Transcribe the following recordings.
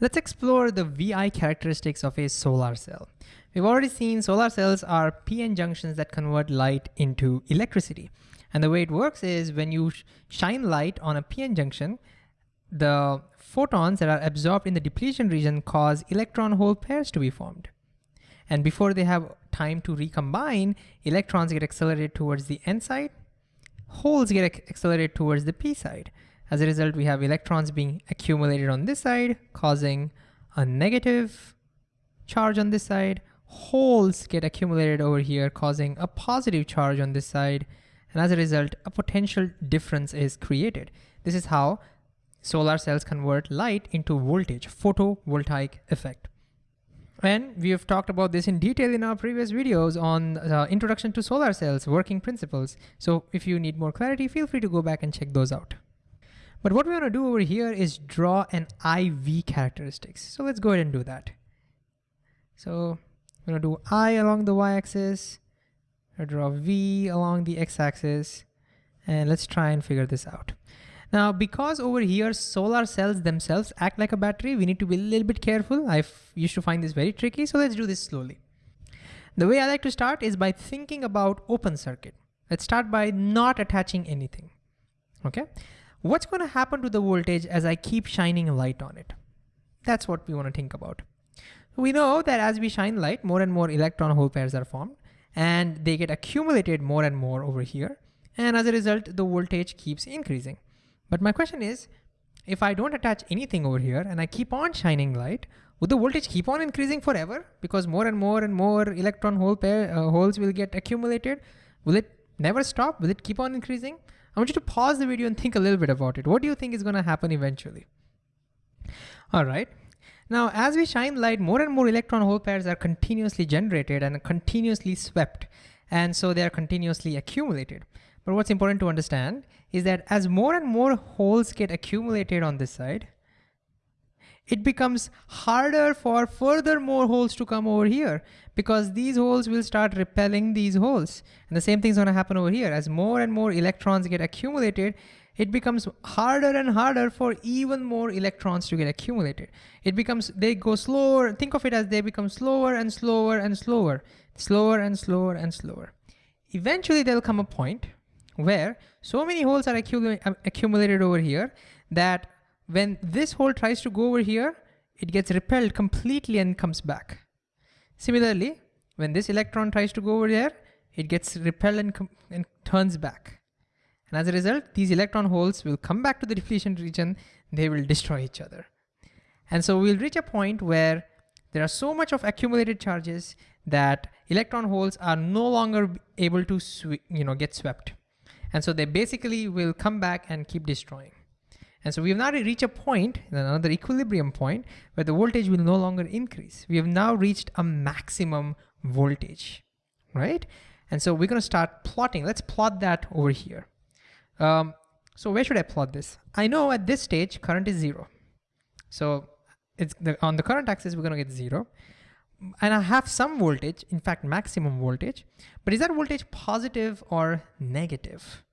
Let's explore the VI characteristics of a solar cell. We've already seen solar cells are PN junctions that convert light into electricity. And the way it works is when you shine light on a PN junction, the photons that are absorbed in the depletion region cause electron hole pairs to be formed. And before they have time to recombine, electrons get accelerated towards the N side, holes get accelerated towards the P side. As a result, we have electrons being accumulated on this side, causing a negative charge on this side. Holes get accumulated over here, causing a positive charge on this side. And as a result, a potential difference is created. This is how solar cells convert light into voltage, photovoltaic effect. And we have talked about this in detail in our previous videos on uh, introduction to solar cells, working principles. So if you need more clarity, feel free to go back and check those out. But what we want to do over here is draw an IV characteristics. So let's go ahead and do that. So I'm gonna do I along the y-axis, I draw V along the x-axis, and let's try and figure this out. Now, because over here solar cells themselves act like a battery, we need to be a little bit careful. I used to find this very tricky, so let's do this slowly. The way I like to start is by thinking about open circuit. Let's start by not attaching anything, okay? What's gonna happen to the voltage as I keep shining light on it? That's what we wanna think about. We know that as we shine light, more and more electron hole pairs are formed and they get accumulated more and more over here. And as a result, the voltage keeps increasing. But my question is, if I don't attach anything over here and I keep on shining light, would the voltage keep on increasing forever? Because more and more and more electron hole pair uh, holes will get accumulated. Will it never stop? Will it keep on increasing? I want you to pause the video and think a little bit about it. What do you think is gonna happen eventually? All right. Now, as we shine light, more and more electron hole pairs are continuously generated and continuously swept. And so they are continuously accumulated. But what's important to understand is that as more and more holes get accumulated on this side, it becomes harder for further more holes to come over here because these holes will start repelling these holes. And the same thing's gonna happen over here. As more and more electrons get accumulated, it becomes harder and harder for even more electrons to get accumulated. It becomes, they go slower, think of it as they become slower and slower and slower, slower and slower and slower. Eventually there'll come a point where so many holes are accumulated over here that when this hole tries to go over here, it gets repelled completely and comes back. Similarly, when this electron tries to go over there, it gets repelled and, and turns back. And as a result, these electron holes will come back to the depletion region, they will destroy each other. And so we'll reach a point where there are so much of accumulated charges that electron holes are no longer able to you know, get swept. And so they basically will come back and keep destroying. And so we have now reached a point, another equilibrium point, where the voltage will no longer increase. We have now reached a maximum voltage, right? And so we're gonna start plotting. Let's plot that over here. Um, so where should I plot this? I know at this stage, current is zero. So it's the, on the current axis, we're gonna get zero. And I have some voltage, in fact, maximum voltage, but is that voltage positive or negative?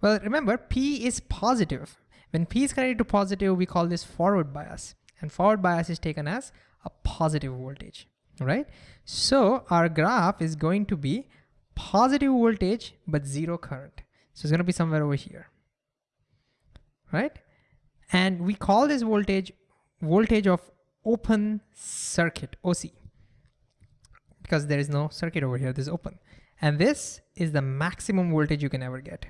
Well, remember, P is positive. When P is connected to positive, we call this forward bias. And forward bias is taken as a positive voltage, right? So our graph is going to be positive voltage, but zero current. So it's gonna be somewhere over here, right? And we call this voltage voltage of open circuit, OC, because there is no circuit over here, this is open. And this is the maximum voltage you can ever get.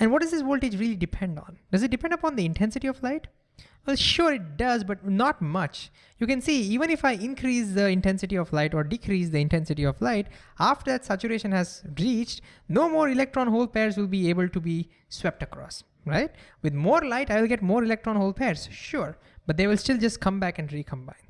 And what does this voltage really depend on? Does it depend upon the intensity of light? Well, sure it does, but not much. You can see even if I increase the intensity of light or decrease the intensity of light, after that saturation has reached, no more electron hole pairs will be able to be swept across, right? With more light, I will get more electron hole pairs, sure, but they will still just come back and recombine.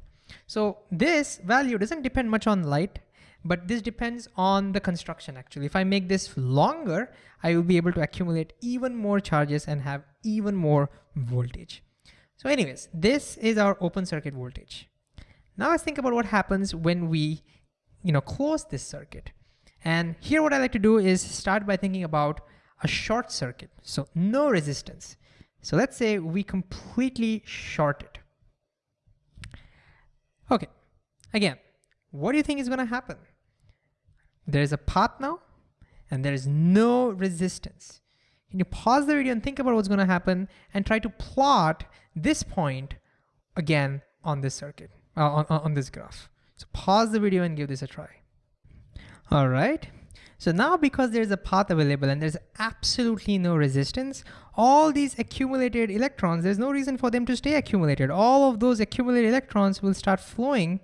So this value doesn't depend much on light but this depends on the construction actually. If I make this longer, I will be able to accumulate even more charges and have even more voltage. So anyways, this is our open circuit voltage. Now let's think about what happens when we you know, close this circuit. And here what I like to do is start by thinking about a short circuit. So no resistance. So let's say we completely short it. Okay, again, what do you think is gonna happen? There's a path now and there is no resistance. Can you pause the video and think about what's gonna happen and try to plot this point again on this circuit, uh, on, on this graph. So pause the video and give this a try. All right. So now because there's a path available and there's absolutely no resistance, all these accumulated electrons, there's no reason for them to stay accumulated. All of those accumulated electrons will start flowing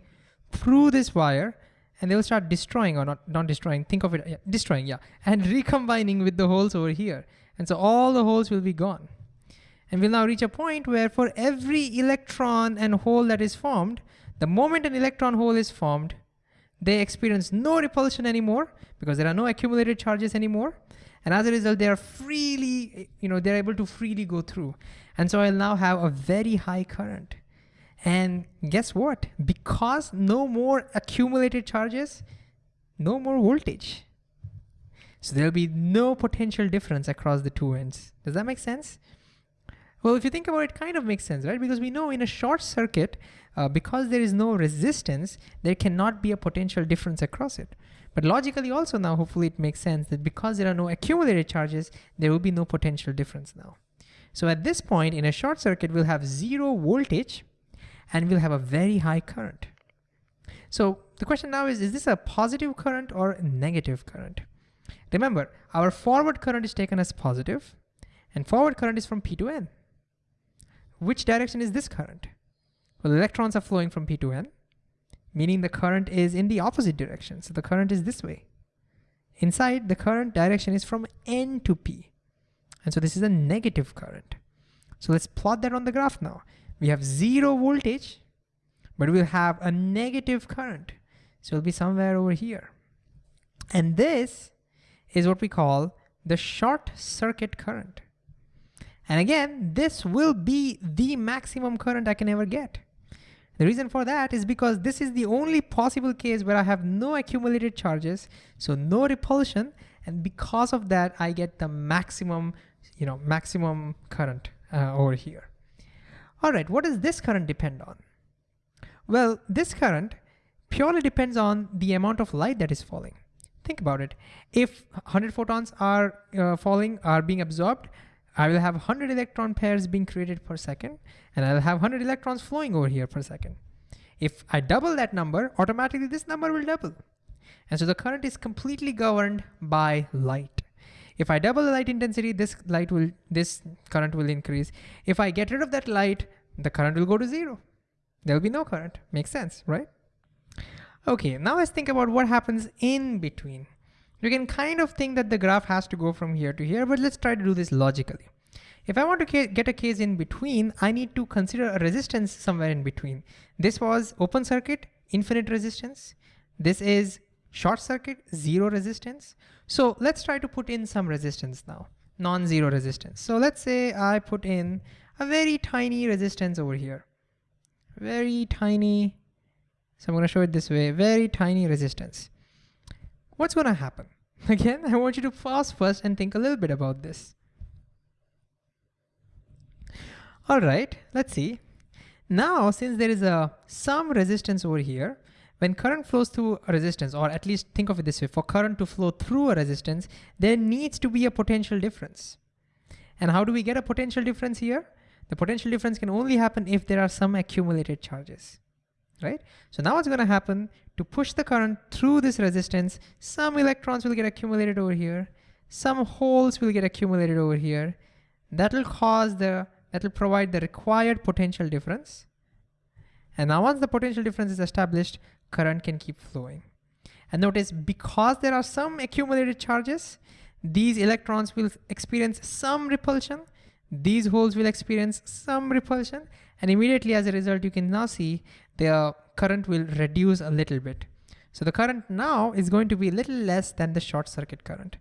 through this wire and they will start destroying or not, not destroying, think of it, yeah, destroying, yeah, and recombining with the holes over here. And so all the holes will be gone. And we'll now reach a point where for every electron and hole that is formed, the moment an electron hole is formed, they experience no repulsion anymore because there are no accumulated charges anymore. And as a result, they are freely, you know, they're able to freely go through. And so I'll now have a very high current. And guess what? Because no more accumulated charges, no more voltage. So there'll be no potential difference across the two ends. Does that make sense? Well, if you think about it, kind of makes sense, right? Because we know in a short circuit, uh, because there is no resistance, there cannot be a potential difference across it. But logically also now, hopefully it makes sense that because there are no accumulated charges, there will be no potential difference now. So at this point in a short circuit, we'll have zero voltage and we'll have a very high current. So the question now is, is this a positive current or a negative current? Remember, our forward current is taken as positive and forward current is from P to N. Which direction is this current? Well, electrons are flowing from P to N, meaning the current is in the opposite direction. So the current is this way. Inside, the current direction is from N to P. And so this is a negative current. So let's plot that on the graph now. We have zero voltage, but we'll have a negative current. So it'll be somewhere over here. And this is what we call the short circuit current. And again, this will be the maximum current I can ever get. The reason for that is because this is the only possible case where I have no accumulated charges, so no repulsion, and because of that, I get the maximum, you know, maximum current uh, over here. All right, what does this current depend on? Well, this current purely depends on the amount of light that is falling. Think about it. If 100 photons are uh, falling, are being absorbed, I will have 100 electron pairs being created per second, and I'll have 100 electrons flowing over here per second. If I double that number, automatically this number will double. And so the current is completely governed by light. If I double the light intensity, this light will, this current will increase. If I get rid of that light, the current will go to zero. There'll be no current. Makes sense, right? Okay, now let's think about what happens in between. You can kind of think that the graph has to go from here to here, but let's try to do this logically. If I want to get a case in between, I need to consider a resistance somewhere in between. This was open circuit, infinite resistance. This is short circuit, zero resistance. So let's try to put in some resistance now, non-zero resistance. So let's say I put in a very tiny resistance over here. Very tiny, so I'm gonna show it this way, very tiny resistance what's going to happen? Again, I want you to pause first and think a little bit about this. All right, let's see. Now, since there is a some resistance over here, when current flows through a resistance, or at least think of it this way, for current to flow through a resistance, there needs to be a potential difference. And how do we get a potential difference here? The potential difference can only happen if there are some accumulated charges right? So now what's gonna happen to push the current through this resistance, some electrons will get accumulated over here, some holes will get accumulated over here. That will cause the, that will provide the required potential difference. And now once the potential difference is established, current can keep flowing. And notice because there are some accumulated charges, these electrons will experience some repulsion, these holes will experience some repulsion, and immediately as a result, you can now see the current will reduce a little bit. So the current now is going to be a little less than the short circuit current.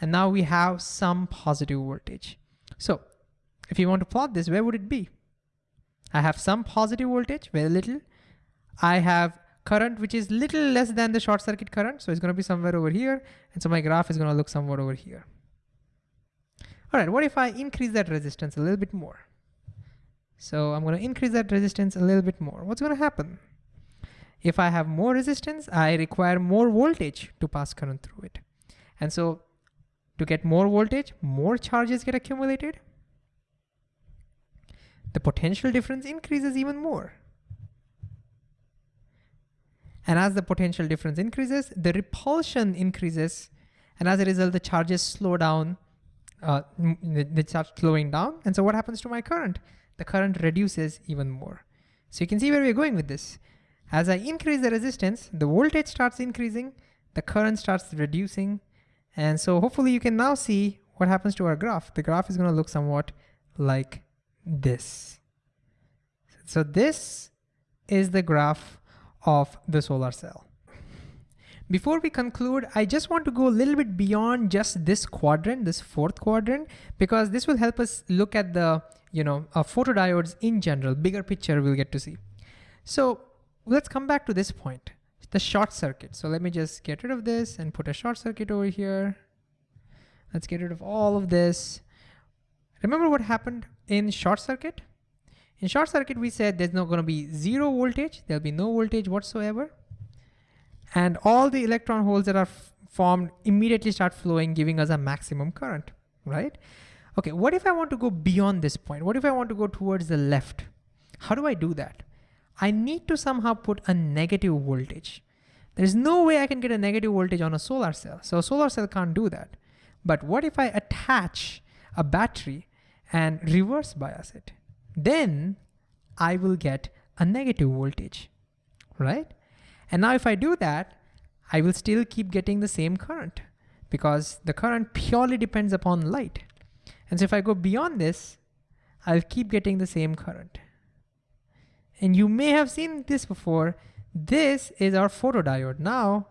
And now we have some positive voltage. So if you want to plot this, where would it be? I have some positive voltage, very little. I have current which is little less than the short circuit current. So it's gonna be somewhere over here. And so my graph is gonna look somewhat over here. All right, what if I increase that resistance a little bit more? So I'm gonna increase that resistance a little bit more. What's gonna happen? If I have more resistance, I require more voltage to pass current through it. And so to get more voltage, more charges get accumulated. The potential difference increases even more. And as the potential difference increases, the repulsion increases. And as a result, the charges slow down, uh, they start slowing down. And so what happens to my current? The current reduces even more. So you can see where we're going with this. As I increase the resistance, the voltage starts increasing, the current starts reducing. And so hopefully you can now see what happens to our graph. The graph is gonna look somewhat like this. So this is the graph of the solar cell. Before we conclude, I just want to go a little bit beyond just this quadrant, this fourth quadrant, because this will help us look at the, you know, uh, photodiodes in general, bigger picture we'll get to see. So let's come back to this point, the short circuit. So let me just get rid of this and put a short circuit over here. Let's get rid of all of this. Remember what happened in short circuit? In short circuit, we said there's not gonna be zero voltage, there'll be no voltage whatsoever. And all the electron holes that are formed immediately start flowing, giving us a maximum current, right? Okay, what if I want to go beyond this point? What if I want to go towards the left? How do I do that? I need to somehow put a negative voltage. There's no way I can get a negative voltage on a solar cell. So a solar cell can't do that. But what if I attach a battery and reverse bias it? Then I will get a negative voltage, right? And now if I do that, I will still keep getting the same current because the current purely depends upon light. And so if I go beyond this, I'll keep getting the same current. And you may have seen this before. This is our photodiode. Now,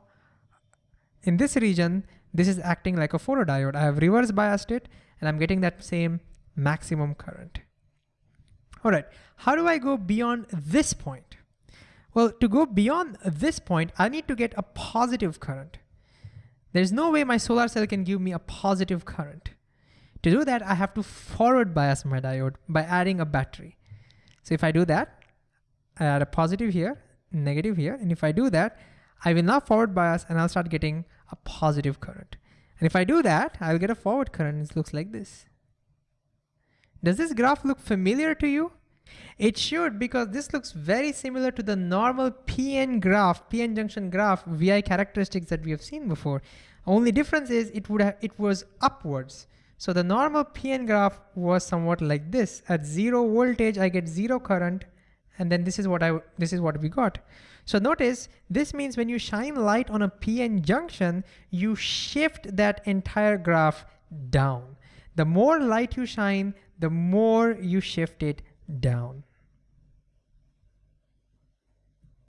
in this region, this is acting like a photodiode. I have reverse biased it and I'm getting that same maximum current. All right, how do I go beyond this point? Well, to go beyond this point, I need to get a positive current. There's no way my solar cell can give me a positive current. To do that, I have to forward bias my diode by adding a battery. So if I do that, I add a positive here, negative here, and if I do that, I will now forward bias and I'll start getting a positive current. And if I do that, I'll get a forward current. And it looks like this. Does this graph look familiar to you? It should because this looks very similar to the normal PN graph, PN junction graph, VI characteristics that we have seen before. Only difference is it would have, it was upwards. So the normal PN graph was somewhat like this. At zero voltage, I get zero current, and then this is what I this is what we got. So notice this means when you shine light on a PN junction, you shift that entire graph down. The more light you shine, the more you shift it down.